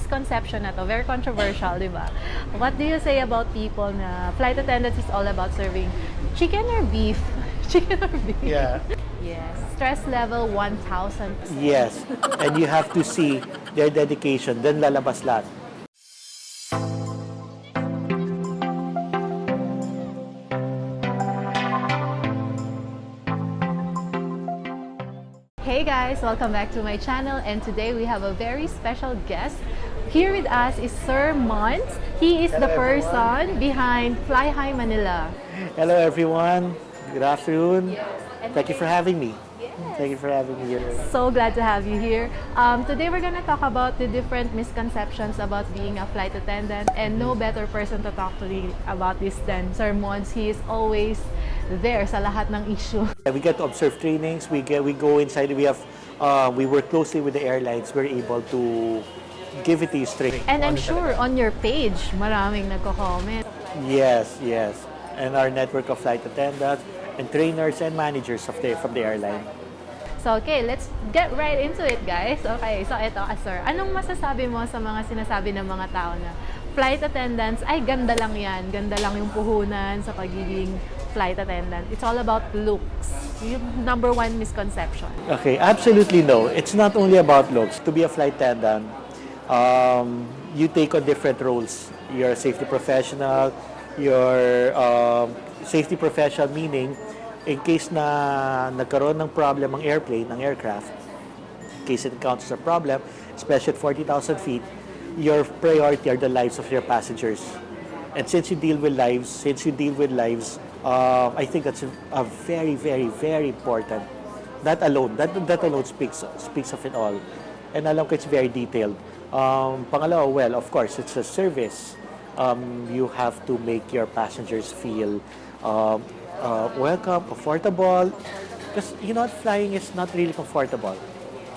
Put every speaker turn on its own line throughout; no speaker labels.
misconception na to, very controversial, di ba? What do you say about people na flight attendants is all about serving chicken or beef? Chicken or beef?
Yeah.
Yes. Stress level 1,000.
Yes. And you have to see their dedication. Then lalabas lahat.
Hey guys, welcome back to my channel and today we have a very special guest. Here with us is Sir Mons. He is the
Hello,
person behind Fly High Manila.
Hello everyone. Good afternoon. Thank you for having me.
Yes.
Thank you for having me here.
So glad to have you here. Um, today we're gonna talk about the different misconceptions about being a flight attendant and no better person to talk to me about this than Sir Mons. He is always there sa lahat ng issue.
We get to observe trainings. We get we go inside. We have uh, we work closely with the airlines. We're able to give it to you straight.
And I'm sure on your page, maraming nagko-comment.
Yes, yes. And our network of flight attendants and trainers and managers of the from the airline.
So, okay, let's get right into it, guys. Okay, so ito, ah, sir. Anong masasabi mo sa mga sinasabi ng mga tao na flight attendants, ay ganda lang yan, ganda lang yung puhunan sa pagiging flight attendant. It's all about looks. Yung number one misconception.
Okay, absolutely no. It's not only about looks. To be a flight attendant, um, you take on different roles. You're a safety professional. You're um, safety professional meaning in case na nagkaroon ng problem ang airplane, ang aircraft, in case it encounters a problem, especially at 40,000 feet, your priority are the lives of your passengers. And since you deal with lives, since you deal with lives, uh, I think that's a, a very, very, very important. That alone, that, that alone speaks, speaks of it all. And alam ko it's very detailed. Um, pangalawa, well, of course, it's a service. Um, you have to make your passengers feel um, uh, welcome, comfortable. Because, you know, flying is not really comfortable.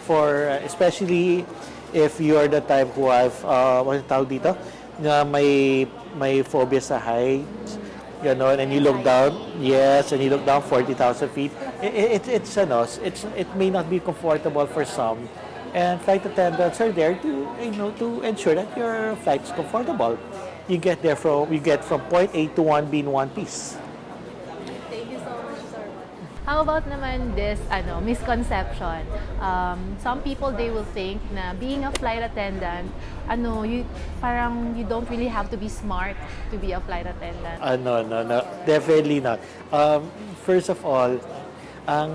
For, uh, especially if you're the type who have, uh, what tawag dito? Na may, may phobia sa heights, you know, and you look down, yes, and you look down 40,000 feet. It, it, it's, ano, it's, it may not be comfortable for some. And flight attendants are there to, you know, to ensure that your flight is comfortable. You get there from, you get from point A to 1B in one piece.
Thank you so much, sir. How about naman this ano misconception? Um, some people they will think na being a flight attendant, ano, you parang you don't really have to be smart to be a flight attendant.
Uh, no, no, no. Definitely not. Um, first of all, ang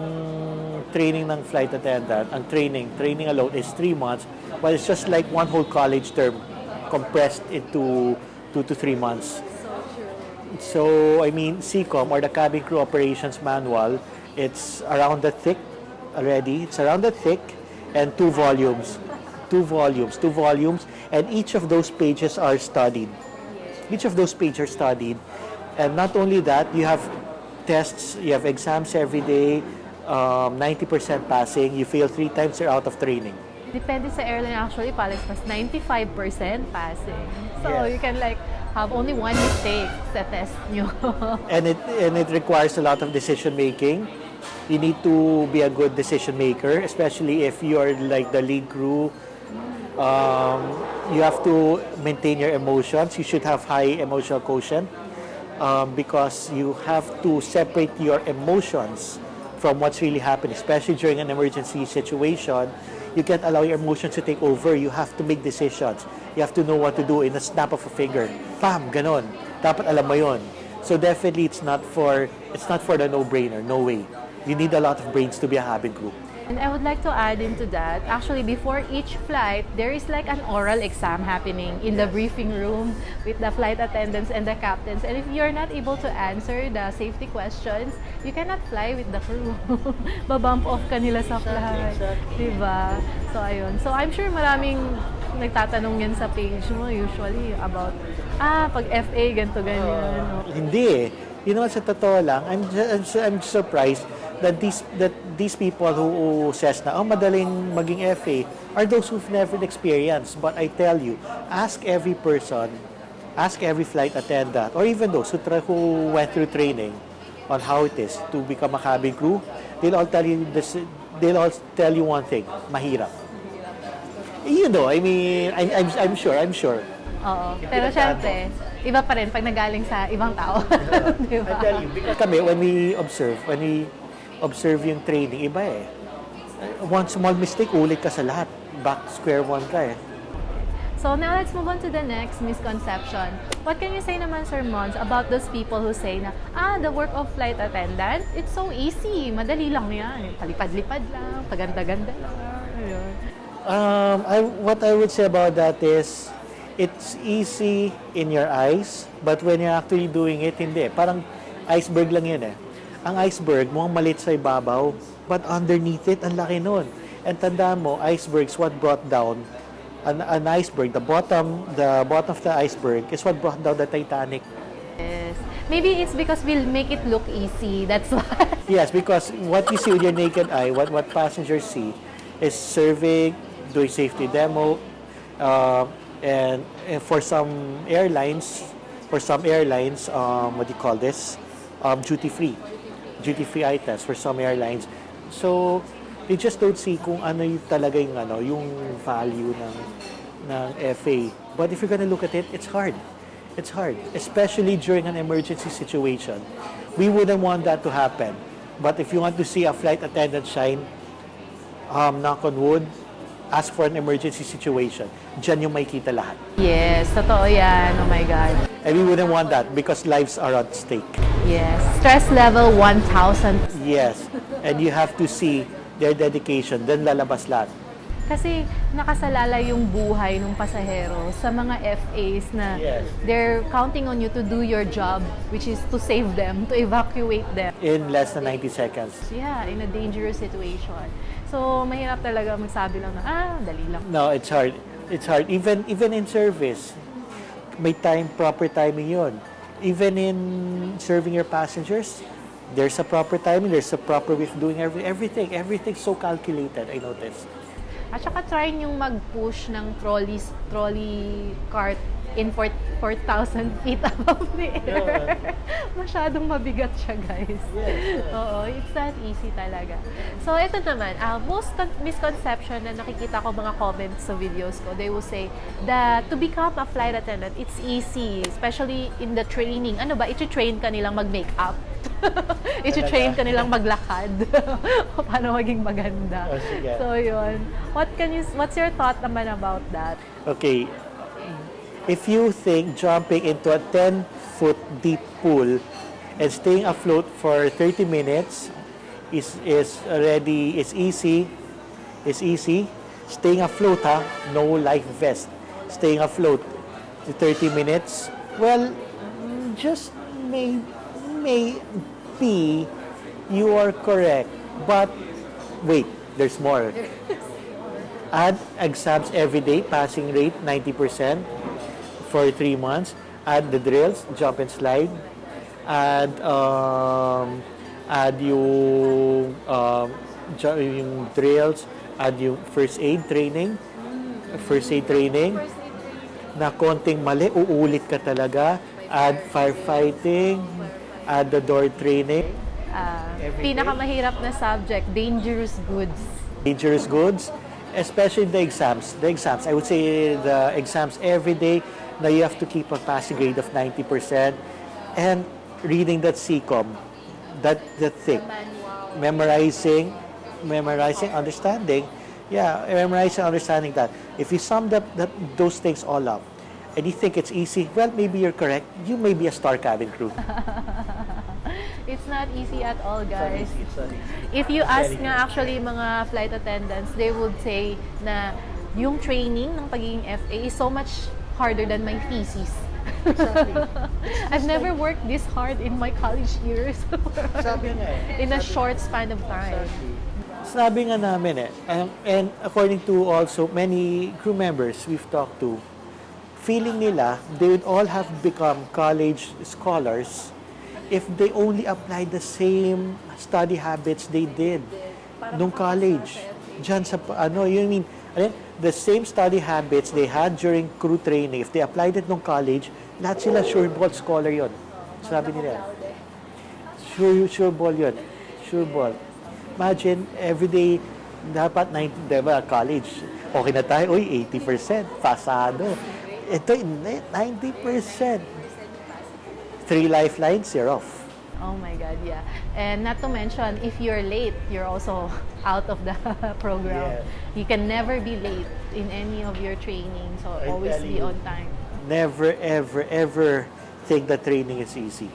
training ng flight attendant, ang training, training alone is three months, but it's just like one whole college term compressed into two to three months. So, I mean, CCOM or the Cabin Crew Operations Manual, it's around the thick already. It's around the thick and two volumes. Two volumes, two volumes, and each of those pages are studied. Each of those pages are studied. And not only that, you have tests, you have exams every day, um, 90% passing. You fail three times, you're out of training.
Depende sa airline actually, Palace mas 95% passing. So
Yes.
you can like have only one mistake sa test nyo.
and it and it requires a lot of decision making. You need to be a good decision maker, especially if you are like the lead crew. Um, you have to maintain your emotions. You should have high emotional quotient um, because you have to separate your emotions from what's really happening, especially during an emergency situation. You can't allow your emotions to take over. You have to make decisions. You have to know what to do in a snap of a finger. Pam, ganon. Dapat alam mo yun. So definitely it's not for it's not for the no-brainer. No way. You need a lot of brains to be a cabin crew.
And I would like to add into that, actually before each flight, there is like an oral exam happening in the briefing room with the flight attendants and the captains. And if you're not able to answer the safety questions, you cannot fly with the crew. Babump off ka nila sa flight. Diba? So, ayun. So, I'm sure maraming nagtatanong yan sa page mo usually about, ah, pag FA, ganito, ganyan.
Hindi eh. You know, sa totoo lang, I'm, I'm, I'm surprised that these that these people who, who says na, oh, madaling maging FA, are those who've never experienced. But I tell you, ask every person, ask every flight attendant, or even those who, tra- who went through training on how it is to become a cabin crew, they'll all tell you this, they'll all tell you one thing, mahirap. You know, I mean, I, I'm, I'm sure, I'm sure.
Oo. Pero syempre, iba pa rin pag nagaling sa ibang tao. Di ba?
I tell you, because kami, when we observe, when we observe yung training, iba eh. One small mistake, ulit ka sa lahat. Back square one ka eh.
So now let's move on to the next misconception. What can you say naman, Sir Mons, about those people who say na, ah, the work of flight attendant, it's so easy. Madali lang yan. Palipad-lipad lang, paganda-ganda lang. Ayun.
Um, I, what I would say about that is, it's easy in your eyes, but when you're actually doing it, hindi. Parang iceberg lang yun eh. Ang iceberg, mukhang malit sa ibabaw, but underneath it, ang laki nun. And tandaan mo, icebergs, what brought down an, an iceberg, the bottom, the bottom of the iceberg is what brought down the Titanic.
Yes. Maybe it's because we'll make it look easy. That's why.
Yes, because what you see with your naked eye, what, what passengers see, is surveying, doing safety demo, uh, and, and for some airlines, for some airlines, um, what do you call this? Um, duty free, duty free items for some airlines. So they just don't see kung ano yung talaga yung ano, yung value ng ng FA. But if you're gonna look at it, it's hard. It's hard, especially during an emergency situation. We wouldn't want that to happen. But if you want to see a flight attendant shine, um, knock on wood, ask for an emergency situation. Diyan yung makikita lahat.
yes, totoo yan. Oh my God.
And we wouldn't want that because lives are at stake.
Yes. Stress level 1,000.
Yes. And you have to see their dedication, then lalabas lahat.
Kasi nakasalala yung buhay ng pasahero sa mga FAs na
Yes.
they're counting on you to do your job, which is to save them, to evacuate them.
In less than 90 seconds.
Yeah, in a dangerous situation. So, mahirap talaga magsabi lang na, ah, dali lang.
No, it's hard. It's hard. Even even in service, may time, proper timing yun. Even in serving your passengers, there's a proper timing, there's a proper way of doing every, everything. Everything's so calculated, I noticed.
At saka try yung mag-push ng trolley, trolley cart in 4 4,000 feet above the air. Masyadong mabigat siya, guys. Oo, it's not easy talaga. So, ito naman, ah, most con- misconception na nakikita ko mga comments sa videos ko, they will say that to become a flight attendant, it's easy, especially in the training. Ano ba, iti-train ka nilang mag-makeup? iti-train ka nilang maglakad? Paano maging maganda?
Oh.
So, yun. What can you, what's your thought naman about that?
Okay, if you think jumping into a 10 foot deep pool and staying afloat for 30 minutes is is already is easy is easy. Staying afloat ha no life vest. Staying afloat to 30 minutes well just may may be you are correct but wait there's more. Add exams every day, passing rate 90% for three months. Add the drills, jump and slide. Add um, add yung, um, ju- yung drills, add yung first aid training, first aid training na konting mali, uulit ka talaga. Add firefighting, add the door training,
Ah,
Every day?
pinakamahirap na subject, dangerous goods.
dangerous goods, especially the exams. The exams, I would say the exams every day, now you have to keep a passing grade of 90% and reading that CCOM, that, that thing, memorizing, memorizing, understanding, yeah, memorizing, understanding that. If you sum up that, those things all up, and you think it's easy, well, maybe you're correct. You may be a star cabin crew.
It's not easy at all, guys.
It's not easy.
If you ask nga actually mga flight attendants, they would say na yung training ng pagiging FA is so much harder than my thesis. I've never worked this hard in my college years
Sabi nga eh.
in a short span of time.
Sabi nga namin eh, um, and according to also many crew members we've talked to, feeling nila they would all have become college scholars if they only applied the same study habits they did nung college. Diyan sa, ano, you mean, ano, yun? the same study habits they had during crew training, if they applied it nung college, lahat sila sure ball scholar yon. Sabi nila. Sure, sure ball yun. Sure ball. Imagine, every day, dapat 90, di ba, college. Okay na tayo, uy, 80%, pasado. Ito, hindi, 90%. Three lifelines, you're off.
Oh my God, yeah. And not to mention, if you're late, you're also out of the program.
Yes.
You can never be late in any of your training. So
I
always be
you.
on time.
Never, ever, ever think that training is easy.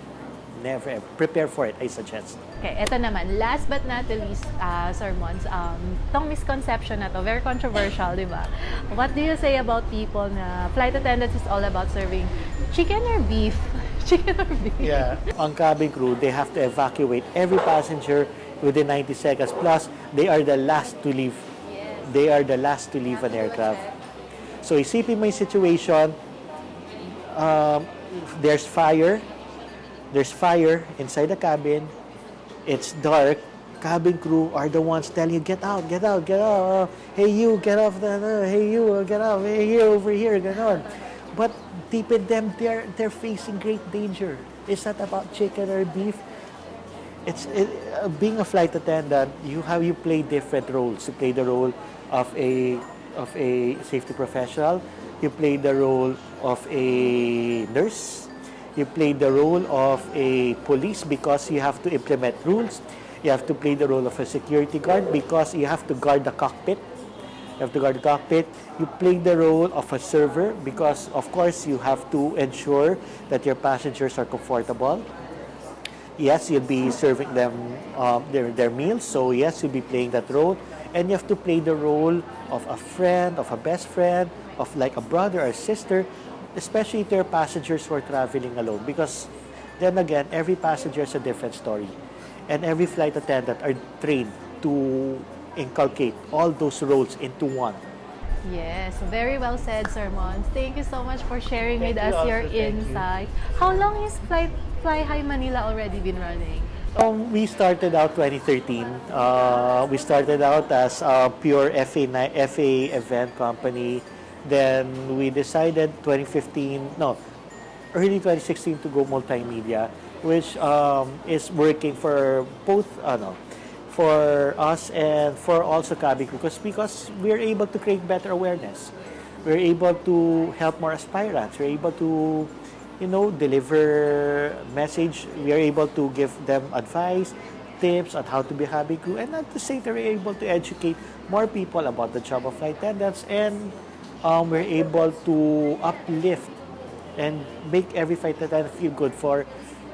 Never, ever. Prepare for it, I suggest.
Okay, eto naman. Last but not the least, uh, Sir Mons, um, tong misconception na to, very controversial, di ba? What do you say about people na flight attendants is all about serving chicken or beef? Chicken or beef?
Yeah. On cabin crew, they have to evacuate every passenger within 90 seconds. Plus, they are the last to leave. They are the last to leave an aircraft. So, isipin mo yung situation, um, there's fire, there's fire inside the cabin, it's dark, cabin crew are the ones telling you, get out, get out, get out, hey you, get off the, hey you, get out, hey here, over here, get ganon. But deep in them, they're, they're facing great danger. It's not about chicken or beef. It's it, uh, being a flight attendant. You have you play different roles. You play the role of a of a safety professional. You play the role of a nurse. You play the role of a police because you have to implement rules. You have to play the role of a security guard because you have to guard the cockpit. You have to guard the cockpit. You play the role of a server because, of course, you have to ensure that your passengers are comfortable yes, you'll be serving them um, their, their meals. So yes, you'll be playing that role. And you have to play the role of a friend, of a best friend, of like a brother or sister, especially to your passengers who are traveling alone. Because then again, every passenger is a different story. And every flight attendant are trained to inculcate all those roles into one.
Yes, very well said, Sir Mons. Thank you so much for sharing
Thank
with
you
us
also,
your
thank you.
insight. How long has Fly, Fly High Manila already been running?
Um, we started out 2013. Uh, we started out as a pure FA, FA event company. Then we decided 2015, no, early 2016 to go multimedia, which um, is working for both, ano, for us and for also Kabi because because we're able to create better awareness. We're able to help more aspirants. We're able to, you know, deliver message. We are able to give them advice, tips on how to be Kabi crew, and at the same time, we're able to educate more people about the job of flight attendants, and um, we're able to uplift and make every flight attendant feel good for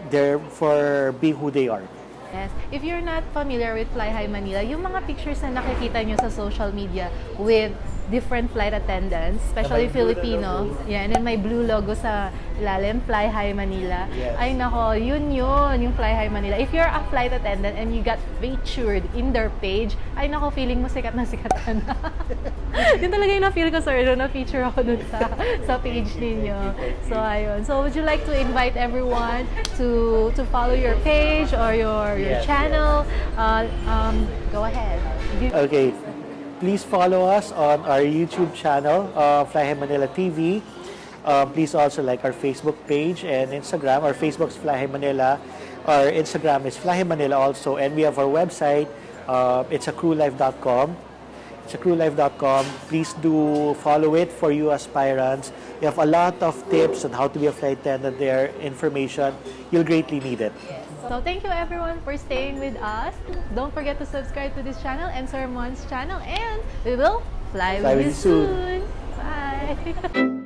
their for being who they are.
Yes. If you're not familiar with Fly High Manila, yung mga pictures na nakikita nyo sa social media with different flight attendants, especially Filipino. Yan, and may blue logo sa ilalim, Fly High Manila.
Yes.
Ay nako, yun yun, yung Fly High Manila. If you're a flight attendant and you got featured in their page, ay nako, feeling mo sikat na sikat ka na. yun talaga yung na-feel ko, sir, nung na-feature ako dun sa, sa page ninyo. So, ayun. So, would you like to invite everyone to to follow your page or your, your
Yes,
channel? Uh, um, go ahead.
Okay, please follow us on our YouTube channel, uh, Fly Manila TV. Uh, please also like our Facebook page and Instagram. Our Facebook's Fly Manila. Our Instagram is Fly Manila also. And we have our website. Uh, it's a crewlife.com. It's a crewlife.com. Please do follow it for you aspirants. We have a lot of tips on how to be a flight attendant there, information. You'll greatly need it.
So thank you everyone for staying with us. Don't forget to subscribe to this channel and Sir Mon's channel and we will fly,
Fly
with you
with you soon.
soon. Bye.